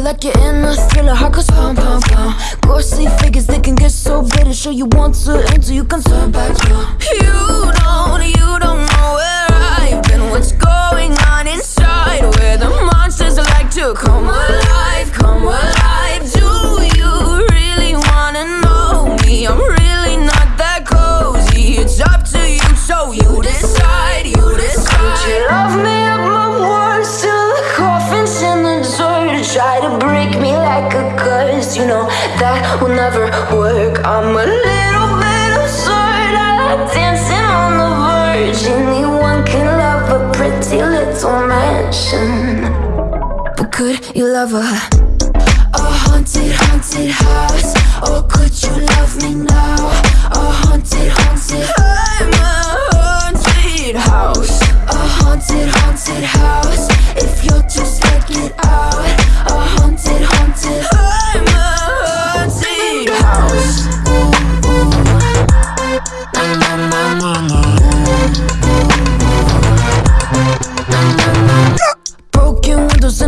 like you're in a thriller. Heart goes pound, pound, pound. Ghostly figures they can get so bitter. Show you want to until you can turn back round. You don't, you don't know where I've been. What's going on inside? Where the monsters like to come curse, you know that will never work. I'm a little bit absurd. I like dancing on the verge. Anyone can love a pretty little mansion. But could you love a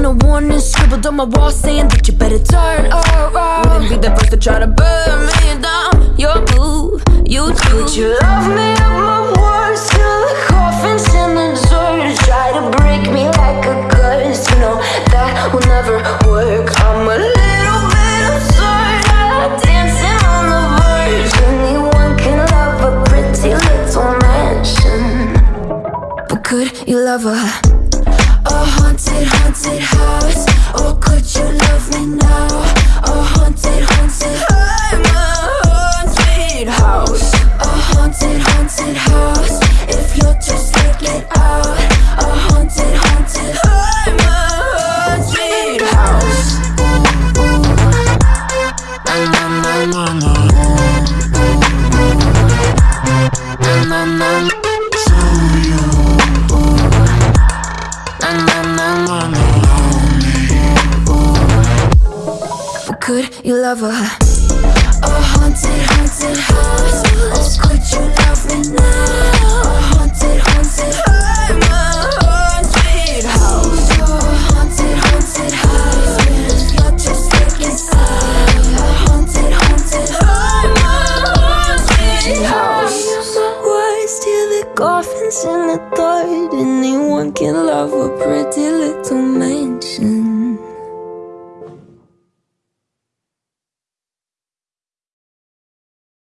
a warning scribbled on my wall saying that you better turn around. Wouldn't be the first to try to burn me down. Your move, you do. Would you love me up my words till the coffin's in the dirt? Try to break me like a curse. You know that will never work. I'm a little bit absurd. I like dancing on the verge. Anyone can love a pretty little mansion. But could you love a could you love a a haunted, haunted house? Or could you love me now? A haunted, haunted I'm a haunted house. A haunted, haunted house. You're just like inside. A haunted, haunted house. Words till the coffin's in the dirt Anyone can love a pretty little